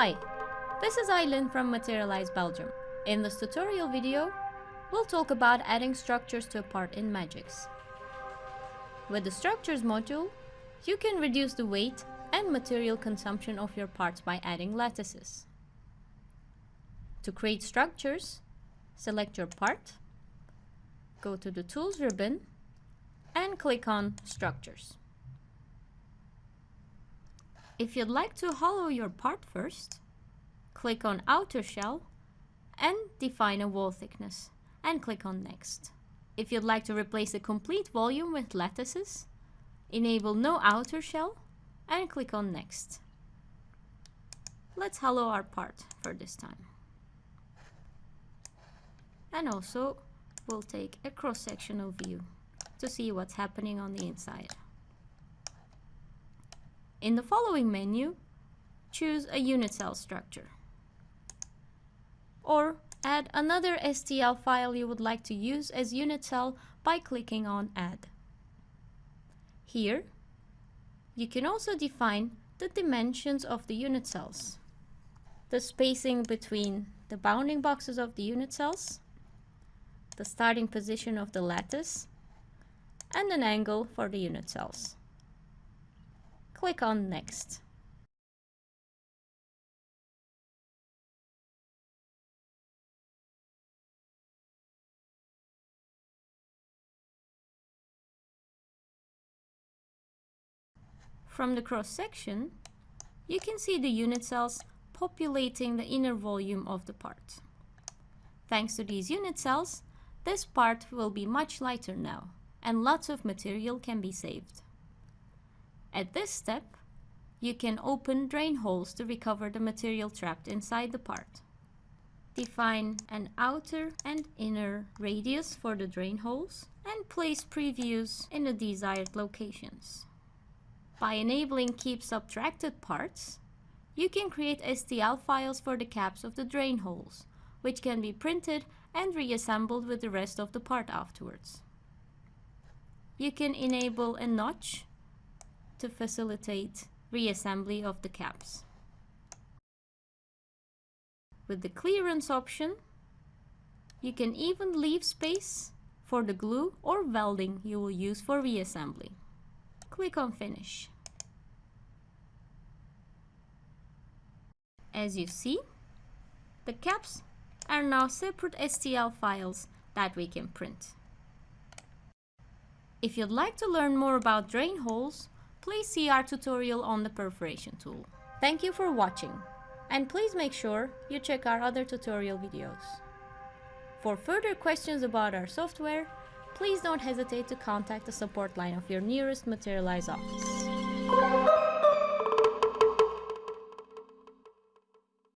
Hi, this is Eileen from Materialise Belgium. In this tutorial video, we'll talk about adding structures to a part in Magics. With the Structures module, you can reduce the weight and material consumption of your parts by adding lattices. To create structures, select your part, go to the Tools ribbon, and click on Structures. If you'd like to hollow your part first, click on Outer Shell and define a wall thickness and click on Next. If you'd like to replace the complete volume with lattices, enable No Outer Shell and click on Next. Let's hollow our part for this time. And also, we'll take a cross-sectional view to see what's happening on the inside. In the following menu, choose a unit cell structure. Or add another STL file you would like to use as unit cell by clicking on Add. Here, you can also define the dimensions of the unit cells, the spacing between the bounding boxes of the unit cells, the starting position of the lattice, and an angle for the unit cells. Click on Next. From the cross-section, you can see the unit cells populating the inner volume of the part. Thanks to these unit cells, this part will be much lighter now, and lots of material can be saved. At this step, you can open drain holes to recover the material trapped inside the part. Define an outer and inner radius for the drain holes and place previews in the desired locations. By enabling Keep Subtracted Parts, you can create STL files for the caps of the drain holes, which can be printed and reassembled with the rest of the part afterwards. You can enable a notch to facilitate reassembly of the caps. With the clearance option, you can even leave space for the glue or welding you will use for reassembly. Click on Finish. As you see, the caps are now separate STL files that we can print. If you'd like to learn more about drain holes, please see our tutorial on the perforation tool. Thank you for watching, and please make sure you check our other tutorial videos. For further questions about our software, please don't hesitate to contact the support line of your nearest Materialise office.